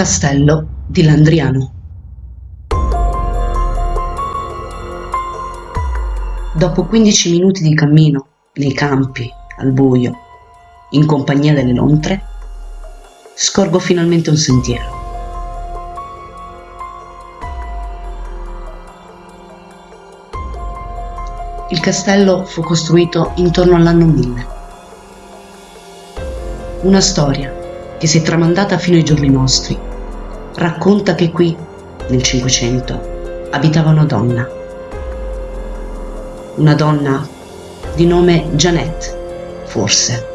Castello di Landriano. Dopo 15 minuti di cammino nei campi, al buio, in compagnia delle lontre, scorgo finalmente un sentiero. Il castello fu costruito intorno all'anno 1000. Una storia che si è tramandata fino ai giorni nostri racconta che qui, nel Cinquecento, abitava una donna. Una donna di nome Jeannette, forse,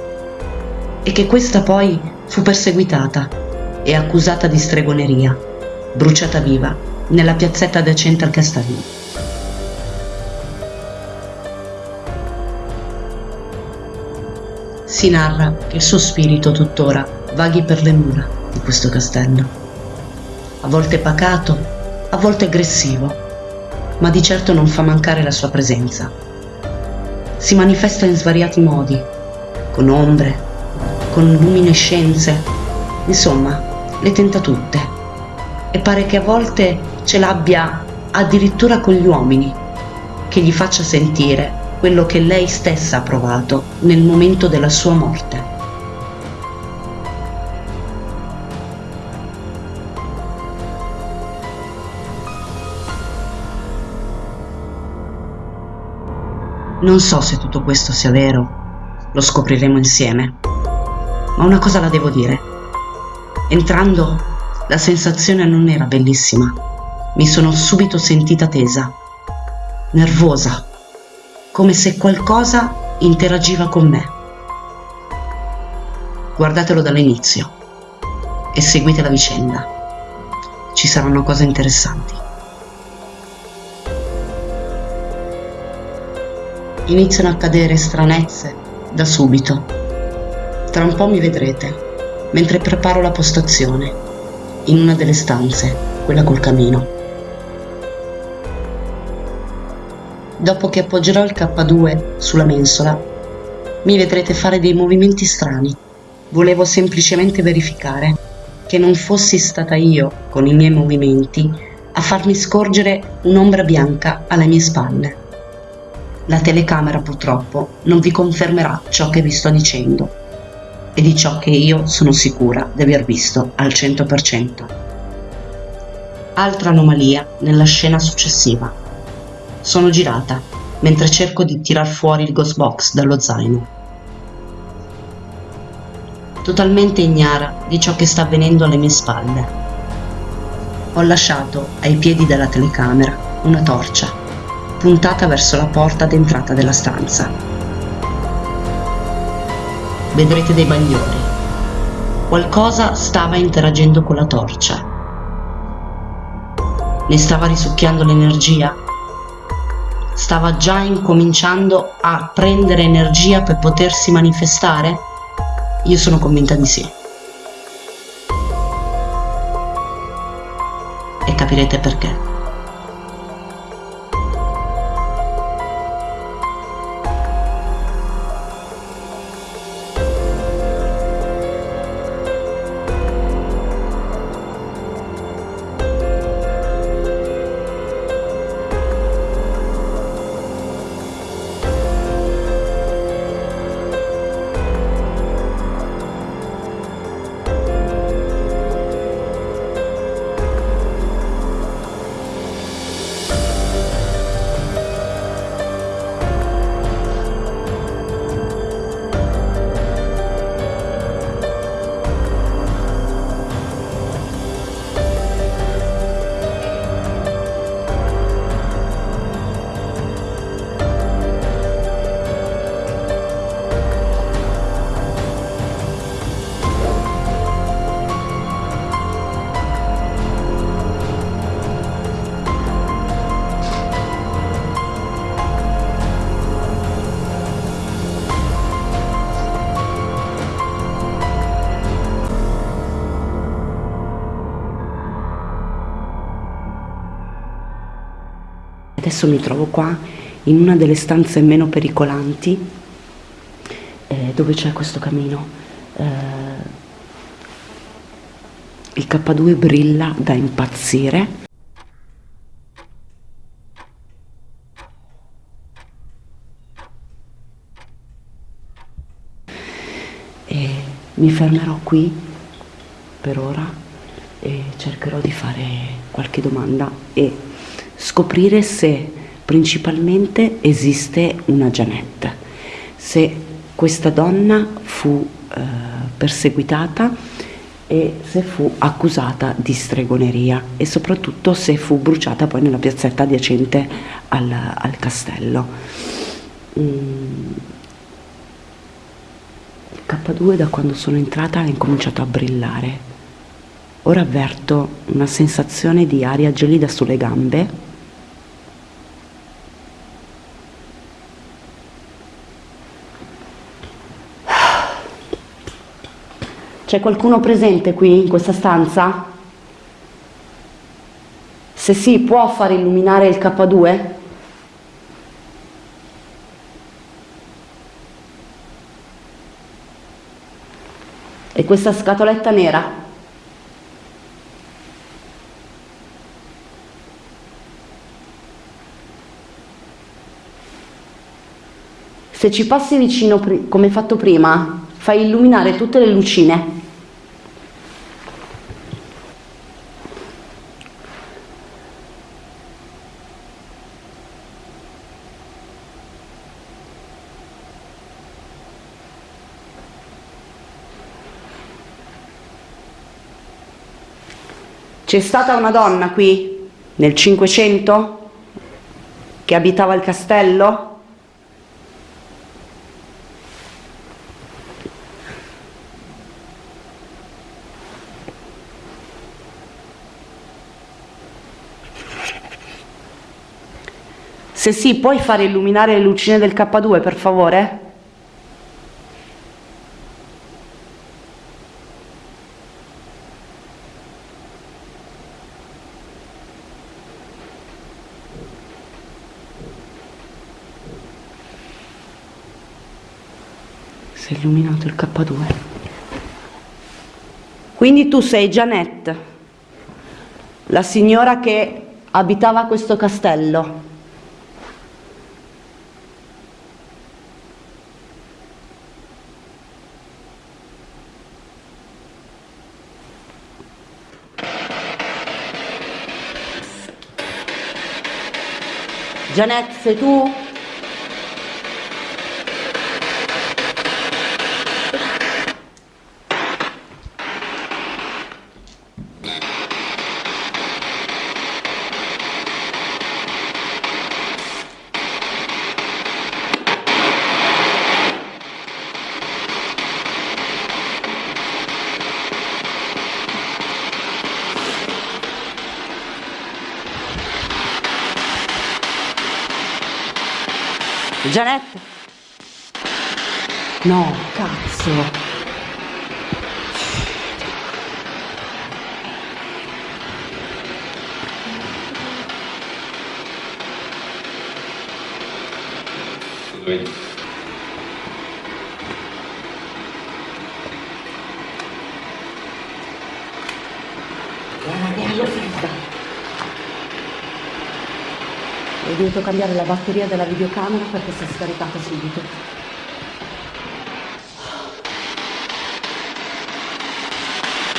e che questa poi fu perseguitata e accusata di stregoneria, bruciata viva nella piazzetta adiacente al castello. Si narra che il suo spirito tuttora vaghi per le mura di questo castello. A volte pacato, a volte aggressivo, ma di certo non fa mancare la sua presenza. Si manifesta in svariati modi, con ombre, con luminescenze, insomma, le tenta tutte. E pare che a volte ce l'abbia addirittura con gli uomini, che gli faccia sentire quello che lei stessa ha provato nel momento della sua morte. Non so se tutto questo sia vero, lo scopriremo insieme, ma una cosa la devo dire. Entrando, la sensazione non era bellissima. Mi sono subito sentita tesa, nervosa come se qualcosa interagiva con me. Guardatelo dall'inizio e seguite la vicenda. Ci saranno cose interessanti. Iniziano a accadere stranezze da subito. Tra un po' mi vedrete, mentre preparo la postazione, in una delle stanze, quella col camino. dopo che appoggerò il K2 sulla mensola, mi vedrete fare dei movimenti strani. Volevo semplicemente verificare che non fossi stata io, con i miei movimenti, a farmi scorgere un'ombra bianca alle mie spalle. La telecamera purtroppo non vi confermerà ciò che vi sto dicendo e di ciò che io sono sicura di aver visto al 100%. Altra anomalia nella scena successiva. Sono girata, mentre cerco di tirar fuori il ghost box dallo zaino. Totalmente ignara di ciò che sta avvenendo alle mie spalle. Ho lasciato ai piedi della telecamera una torcia, puntata verso la porta d'entrata della stanza. Vedrete dei bagliori. Qualcosa stava interagendo con la torcia. Ne stava risucchiando l'energia stava già incominciando a prendere energia per potersi manifestare? Io sono convinta di sì. E capirete perché. Adesso mi trovo qua in una delle stanze meno pericolanti eh, dove c'è questo camino. Eh, il K2 brilla da impazzire. E mi fermerò qui per ora e cercherò di fare qualche domanda e scoprire se principalmente esiste una Janet, se questa donna fu eh, perseguitata e se fu accusata di stregoneria e soprattutto se fu bruciata poi nella piazzetta adiacente al, al castello. Mm. Il K2 da quando sono entrata ha incominciato a brillare. Ora avverto una sensazione di aria gelida sulle gambe C'è qualcuno presente qui in questa stanza? Se sì, può far illuminare il K2? E questa scatoletta nera? Se ci passi vicino come fatto prima, fai illuminare tutte le lucine. C'è stata una donna qui nel Cinquecento che abitava il castello? Se sì, puoi fare illuminare le lucine del K2 per favore? Si è illuminato il K2. Quindi tu sei Janet, la signora che abitava questo castello. Janet, sei tu? Janet? No, cazzo. Vedi. Guarda che aria Ho dovuto cambiare la batteria della videocamera perché si è scaricata subito.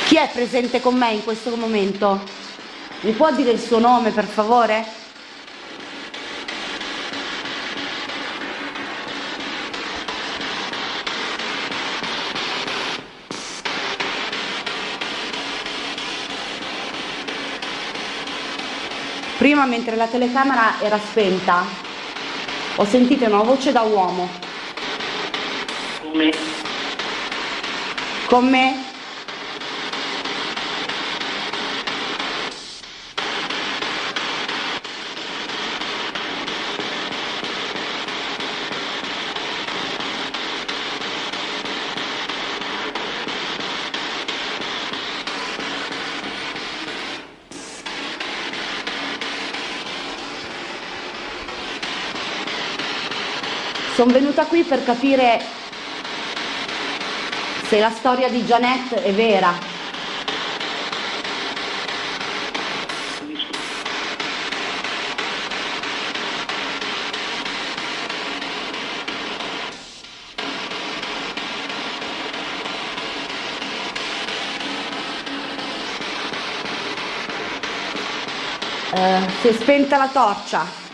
Chi è presente con me in questo momento? Mi può dire il suo nome per favore? Prima mentre la telecamera era spenta ho sentito una voce da uomo. Come? Con Sono venuta qui per capire se la storia di Janet è vera. Eh, si è spenta la torcia.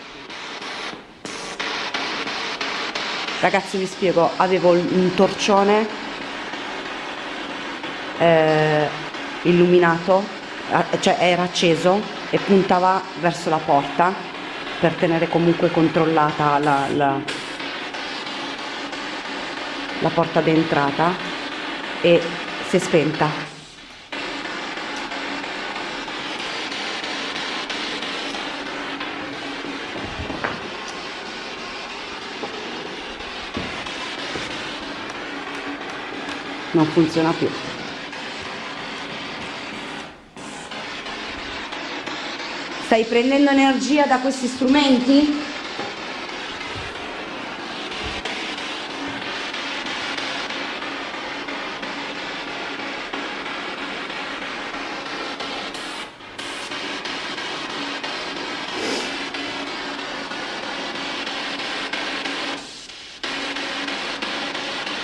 Ragazzi vi spiego, avevo un torcione eh, illuminato, cioè era acceso e puntava verso la porta per tenere comunque controllata la, la, la porta d'entrata e si è spenta non funziona più stai prendendo energia da questi strumenti?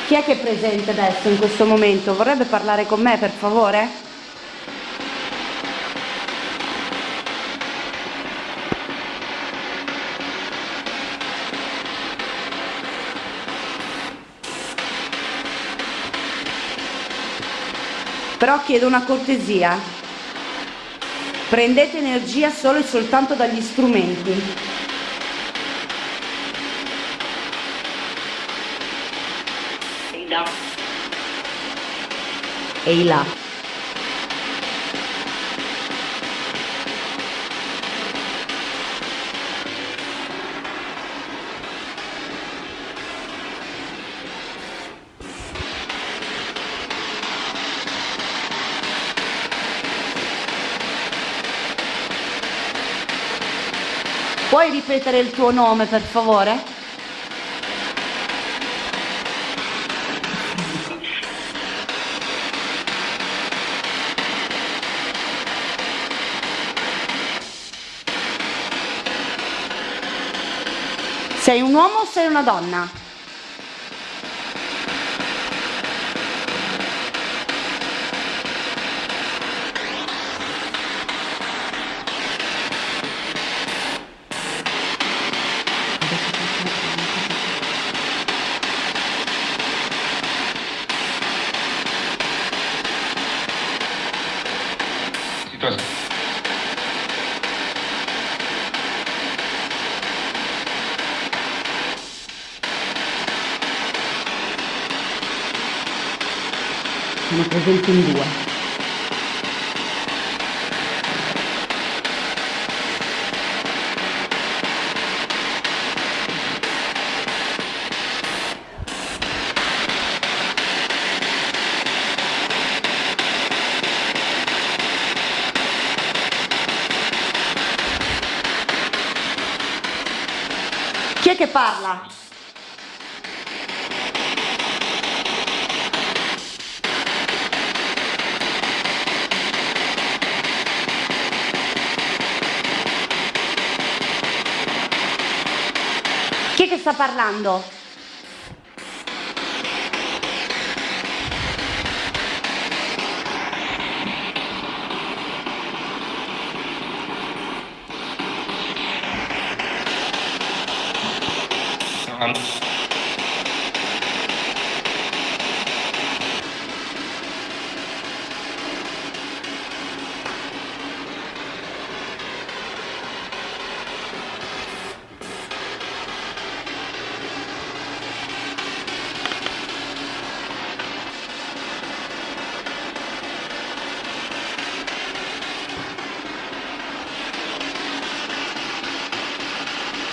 Chi è che è presente adesso in questo momento? Vorrebbe parlare con me per favore? Però chiedo una cortesia. Prendete energia solo e soltanto dagli strumenti. Eila. Puoi ripetere il tuo nome per favore? Sei un uomo o sei una donna? Presenti in due. Chi è che parla? Che sta parlando?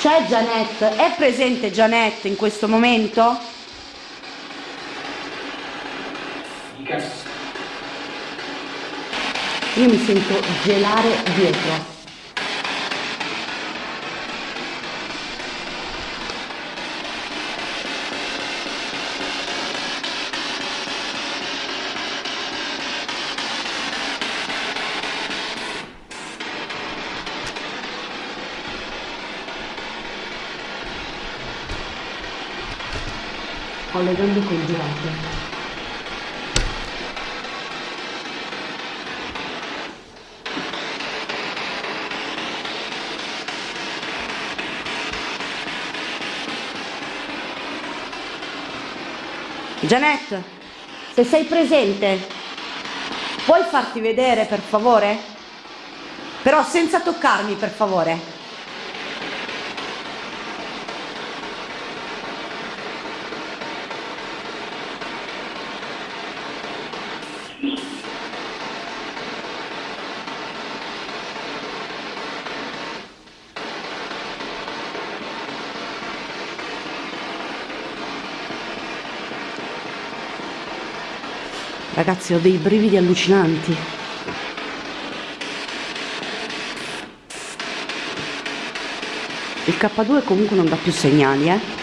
C'è Janette? È presente Janette in questo momento? Io mi sento gelare dietro. collegando col girato. Janet, se sei presente, puoi farti vedere per favore? Però senza toccarmi per favore. Ragazzi, ho dei brividi allucinanti. Il K2 comunque non dà più segnali, eh.